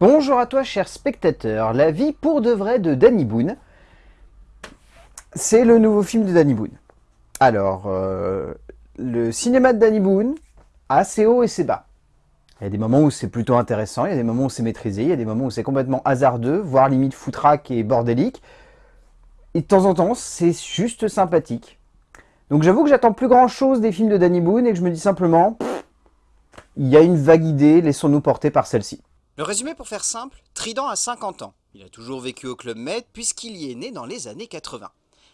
Bonjour à toi cher spectateur, La vie pour de vrai de Danny Boone. C'est le nouveau film de Danny Boone. Alors, euh, le cinéma de Danny Boone a ses hauts et ses bas. Il y a des moments où c'est plutôt intéressant, il y a des moments où c'est maîtrisé, il y a des moments où c'est complètement hasardeux, voire limite foutraque et bordélique. Et de temps en temps, c'est juste sympathique. Donc j'avoue que j'attends plus grand chose des films de Danny Boone et que je me dis simplement, il y a une vague idée, laissons-nous porter par celle-ci. Le résumé pour faire simple, Trident a 50 ans. Il a toujours vécu au Club Med puisqu'il y est né dans les années 80.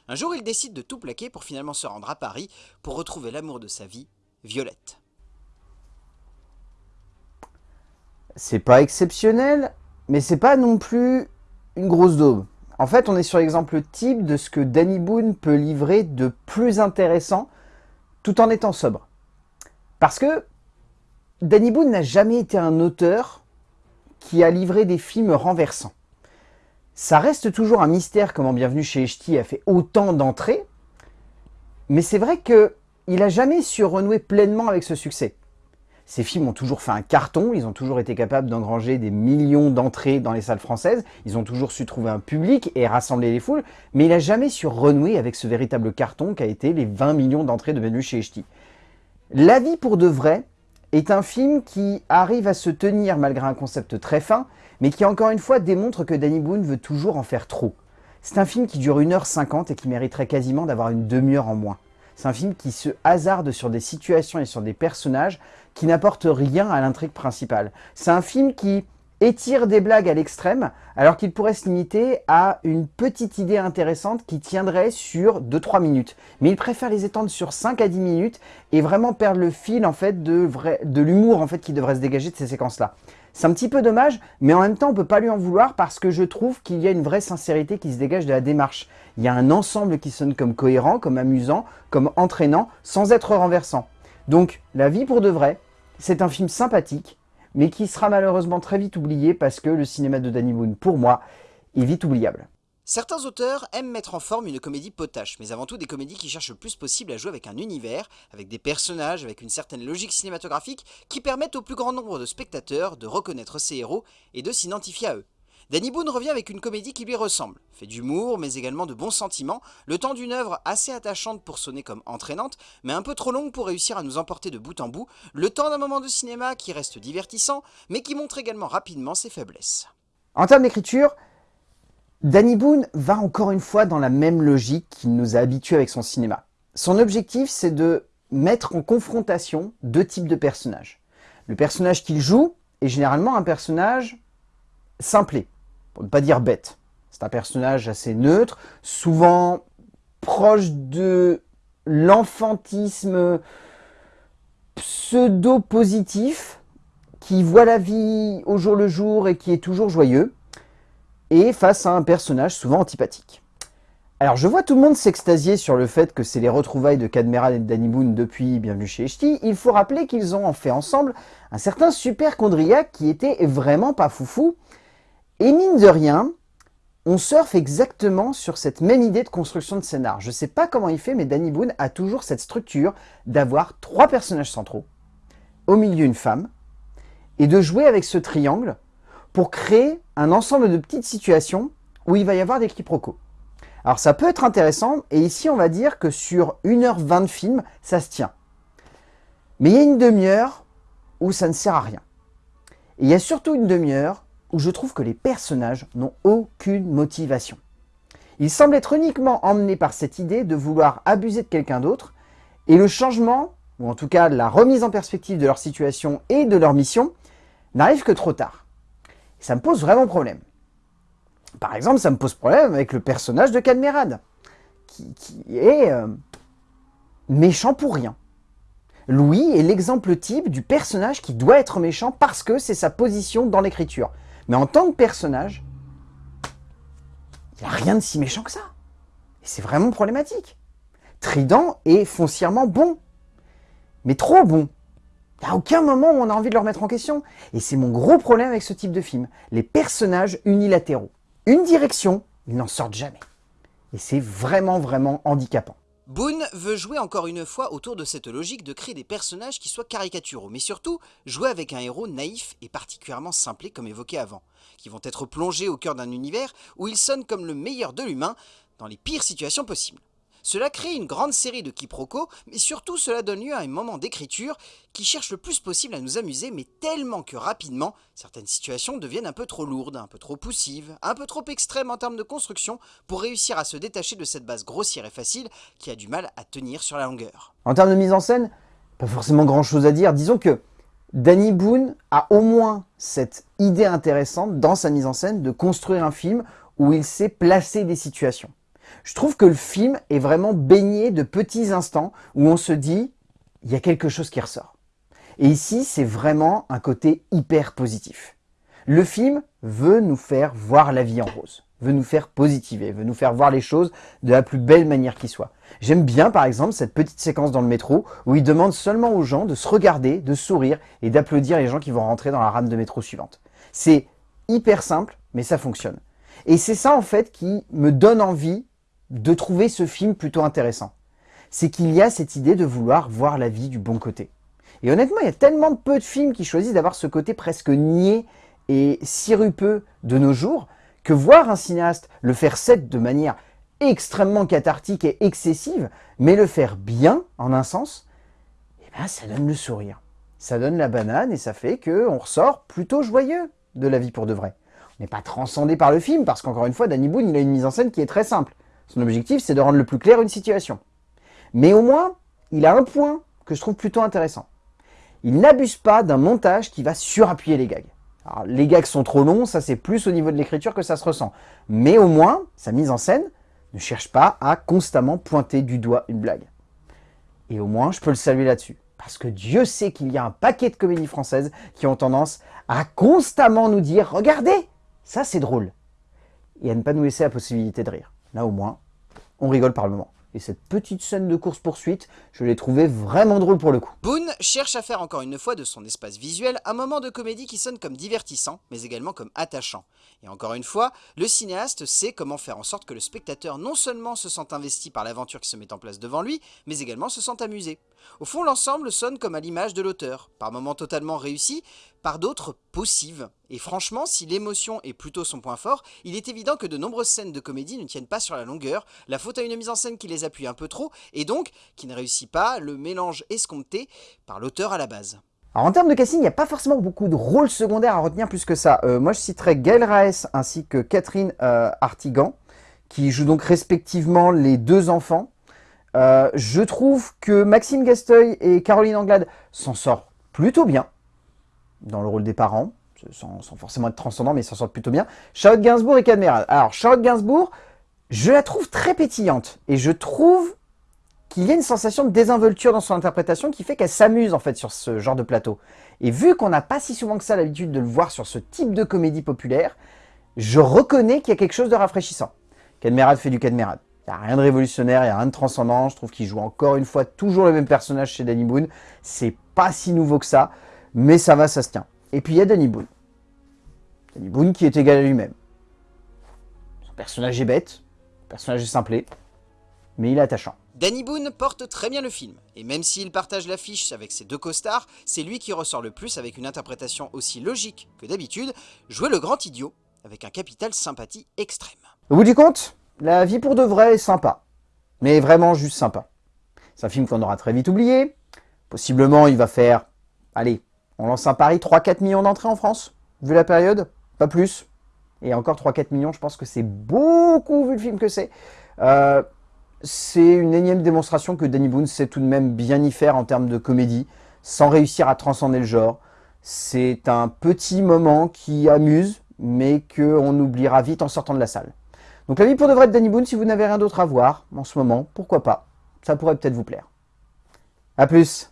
Un jour, il décide de tout plaquer pour finalement se rendre à Paris pour retrouver l'amour de sa vie, Violette. C'est pas exceptionnel, mais c'est pas non plus une grosse daube. En fait, on est sur l'exemple type de ce que Danny Boone peut livrer de plus intéressant tout en étant sobre. Parce que Danny Boone n'a jamais été un auteur qui a livré des films renversants. Ça reste toujours un mystère comment Bienvenue chez Echti a fait autant d'entrées, mais c'est vrai qu'il n'a jamais su renouer pleinement avec ce succès. Ces films ont toujours fait un carton, ils ont toujours été capables d'engranger des millions d'entrées dans les salles françaises, ils ont toujours su trouver un public et rassembler les foules, mais il n'a jamais su renouer avec ce véritable carton qu'a été les 20 millions d'entrées de Bienvenue chez Echti. La vie pour de vrai, est un film qui arrive à se tenir malgré un concept très fin, mais qui encore une fois démontre que Danny Boone veut toujours en faire trop. C'est un film qui dure 1h50 et qui mériterait quasiment d'avoir une demi-heure en moins. C'est un film qui se hasarde sur des situations et sur des personnages qui n'apportent rien à l'intrigue principale. C'est un film qui étire des blagues à l'extrême, alors qu'il pourrait se limiter à une petite idée intéressante qui tiendrait sur 2-3 minutes. Mais il préfère les étendre sur 5 à 10 minutes et vraiment perdre le fil en fait de, l'humour en fait qui devrait se dégager de ces séquences-là. C'est un petit peu dommage, mais en même temps on peut pas lui en vouloir parce que je trouve qu'il y a une vraie sincérité qui se dégage de la démarche. Il y a un ensemble qui sonne comme cohérent, comme amusant, comme entraînant, sans être renversant. Donc, La vie pour de vrai, c'est un film sympathique, mais qui sera malheureusement très vite oublié parce que le cinéma de Danny Boone, pour moi, est vite oubliable. Certains auteurs aiment mettre en forme une comédie potache, mais avant tout des comédies qui cherchent le plus possible à jouer avec un univers, avec des personnages, avec une certaine logique cinématographique qui permettent au plus grand nombre de spectateurs de reconnaître ces héros et de s'identifier à eux. Danny Boone revient avec une comédie qui lui ressemble, fait d'humour mais également de bons sentiments, le temps d'une œuvre assez attachante pour sonner comme entraînante, mais un peu trop longue pour réussir à nous emporter de bout en bout, le temps d'un moment de cinéma qui reste divertissant, mais qui montre également rapidement ses faiblesses. En termes d'écriture, Danny Boone va encore une fois dans la même logique qu'il nous a habitués avec son cinéma. Son objectif, c'est de mettre en confrontation deux types de personnages. Le personnage qu'il joue est généralement un personnage simplé, pour ne pas dire bête. C'est un personnage assez neutre, souvent proche de l'enfantisme pseudo-positif, qui voit la vie au jour le jour et qui est toujours joyeux, et face à un personnage souvent antipathique. Alors je vois tout le monde s'extasier sur le fait que c'est les retrouvailles de Cadmeral et de Danny Boone depuis Bienvenue chez Echti. Il faut rappeler qu'ils ont fait ensemble un certain super chondriac qui était vraiment pas foufou et mine de rien, on surfe exactement sur cette même idée de construction de scénar. Je ne sais pas comment il fait, mais Danny Boone a toujours cette structure d'avoir trois personnages centraux, au milieu une femme, et de jouer avec ce triangle pour créer un ensemble de petites situations où il va y avoir des quiproquos. Alors ça peut être intéressant, et ici on va dire que sur 1h20 de film, ça se tient. Mais il y a une demi-heure où ça ne sert à rien. Et il y a surtout une demi-heure où je trouve que les personnages n'ont aucune motivation. Ils semblent être uniquement emmenés par cette idée de vouloir abuser de quelqu'un d'autre, et le changement, ou en tout cas la remise en perspective de leur situation et de leur mission, n'arrive que trop tard. ça me pose vraiment problème. Par exemple, ça me pose problème avec le personnage de Cadmerade, qui, est euh, méchant pour rien. Louis est l'exemple type du personnage qui doit être méchant parce que c'est sa position dans l'écriture. Mais en tant que personnage, il n'y a rien de si méchant que ça. Et c'est vraiment problématique. Trident est foncièrement bon, mais trop bon. Il n'y a aucun moment où on a envie de le remettre en question. Et c'est mon gros problème avec ce type de film. Les personnages unilatéraux. Une direction, ils n'en sortent jamais. Et c'est vraiment, vraiment handicapant. Boone veut jouer encore une fois autour de cette logique de créer des personnages qui soient caricaturaux, mais surtout jouer avec un héros naïf et particulièrement simplé comme évoqué avant, qui vont être plongés au cœur d'un univers où il sonne comme le meilleur de l'humain dans les pires situations possibles. Cela crée une grande série de quiproquos, mais surtout cela donne lieu à un moment d'écriture qui cherche le plus possible à nous amuser, mais tellement que rapidement, certaines situations deviennent un peu trop lourdes, un peu trop poussives, un peu trop extrêmes en termes de construction pour réussir à se détacher de cette base grossière et facile qui a du mal à tenir sur la longueur. En termes de mise en scène, pas forcément grand chose à dire. Disons que Danny Boone a au moins cette idée intéressante dans sa mise en scène de construire un film où il sait placer des situations. Je trouve que le film est vraiment baigné de petits instants où on se dit, il y a quelque chose qui ressort. Et ici, c'est vraiment un côté hyper positif. Le film veut nous faire voir la vie en rose, veut nous faire positiver, veut nous faire voir les choses de la plus belle manière qui soit. J'aime bien par exemple cette petite séquence dans le métro où il demande seulement aux gens de se regarder, de sourire et d'applaudir les gens qui vont rentrer dans la rame de métro suivante. C'est hyper simple, mais ça fonctionne. Et c'est ça en fait qui me donne envie de trouver ce film plutôt intéressant. C'est qu'il y a cette idée de vouloir voir la vie du bon côté. Et honnêtement, il y a tellement peu de films qui choisissent d'avoir ce côté presque niais et sirupeux de nos jours, que voir un cinéaste le faire set de manière extrêmement cathartique et excessive, mais le faire bien, en un sens, eh ben, ça donne le sourire. Ça donne la banane et ça fait qu'on ressort plutôt joyeux de la vie pour de vrai. On n'est pas transcendé par le film, parce qu'encore une fois, Danny Boone, il a une mise en scène qui est très simple. Son objectif, c'est de rendre le plus clair une situation. Mais au moins, il a un point que je trouve plutôt intéressant. Il n'abuse pas d'un montage qui va surappuyer les gags. Alors, les gags sont trop longs, ça c'est plus au niveau de l'écriture que ça se ressent. Mais au moins, sa mise en scène ne cherche pas à constamment pointer du doigt une blague. Et au moins, je peux le saluer là-dessus. Parce que Dieu sait qu'il y a un paquet de comédies françaises qui ont tendance à constamment nous dire « Regardez, ça c'est drôle !» et à ne pas nous laisser la possibilité de rire. Là au moins, on rigole par le moment. Et cette petite scène de course-poursuite, je l'ai trouvée vraiment drôle pour le coup. Boone cherche à faire encore une fois de son espace visuel un moment de comédie qui sonne comme divertissant, mais également comme attachant. Et encore une fois, le cinéaste sait comment faire en sorte que le spectateur non seulement se sente investi par l'aventure qui se met en place devant lui, mais également se sente amusé. Au fond, l'ensemble sonne comme à l'image de l'auteur, par moments totalement réussis, par d'autres possibles. Et franchement, si l'émotion est plutôt son point fort, il est évident que de nombreuses scènes de comédie ne tiennent pas sur la longueur, la faute à une mise en scène qui les appuie un peu trop, et donc qui ne réussit pas le mélange escompté par l'auteur à la base. Alors en termes de casting, il n'y a pas forcément beaucoup de rôles secondaires à retenir plus que ça. Euh, moi je citerai Gail Raes ainsi que Catherine euh, Artigan, qui jouent donc respectivement les deux enfants. Euh, je trouve que Maxime Gasteuil et Caroline Anglade s'en sortent plutôt bien dans le rôle des parents, sans, forcément être transcendant, mais ils s'en sortent plutôt bien. Charlotte Gainsbourg et Cadmerade. Alors Charlotte Gainsbourg, je la trouve très pétillante, et je trouve qu'il y a une sensation de désinvolture dans son interprétation qui fait qu'elle s'amuse en fait sur ce genre de plateau. Et vu qu'on n'a pas si souvent que ça l'habitude de le voir sur ce type de comédie populaire, je reconnais qu'il y a quelque chose de rafraîchissant. Cadmerade fait du Cadmerade. Il n'y a rien de révolutionnaire, il n'y a rien de transcendant. Je trouve qu'il joue encore une fois toujours le même personnage chez Danny Boone. C'est pas si nouveau que ça, mais ça va, ça se tient. Et puis il y a Danny Boone. Danny Boone qui est égal à lui-même. Son personnage est bête, son personnage est simplé, mais il est attachant. Danny Boone porte très bien le film, et même s'il partage l'affiche avec ses deux costards, c'est lui qui ressort le plus avec une interprétation aussi logique que d'habitude, jouer le grand idiot avec un capital sympathie extrême. Au bout du compte, la vie pour de vrai est sympa, mais vraiment juste sympa. C'est un film qu'on aura très vite oublié, possiblement il va faire, allez, on lance un pari, 3-4 millions d'entrées en France, vu la période, pas plus, et encore 3-4 millions, je pense que c'est beaucoup vu le film que c'est. Euh, c'est une énième démonstration que Danny Boone sait tout de même bien y faire en termes de comédie, sans réussir à transcender le genre. C'est un petit moment qui amuse, mais qu'on oubliera vite en sortant de la salle. Donc la vie pour de vrai de Danny Boone, si vous n'avez rien d'autre à voir en ce moment, pourquoi pas? Ça pourrait peut-être vous plaire. A plus